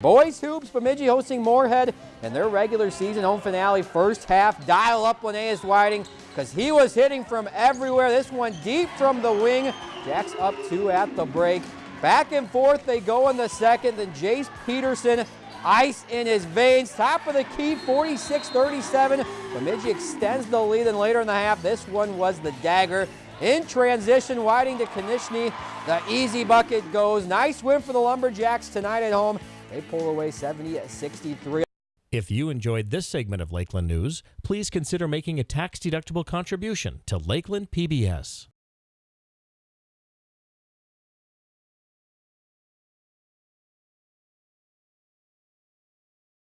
Boys Hoops, Bemidji hosting Moorhead in their regular season home finale first half. Dial up Linnaeus Whiting because he was hitting from everywhere. This one deep from the wing. Jacks up two at the break. Back and forth they go in the second. Then Jace Peterson, ice in his veins. Top of the key, 46-37. Bemidji extends the lead and later in the half, this one was the dagger. In transition, Whiting to Konishny. The easy bucket goes. Nice win for the Lumberjacks tonight at home. They pull away 70 at 63. If you enjoyed this segment of Lakeland News, please consider making a tax-deductible contribution to Lakeland PBS.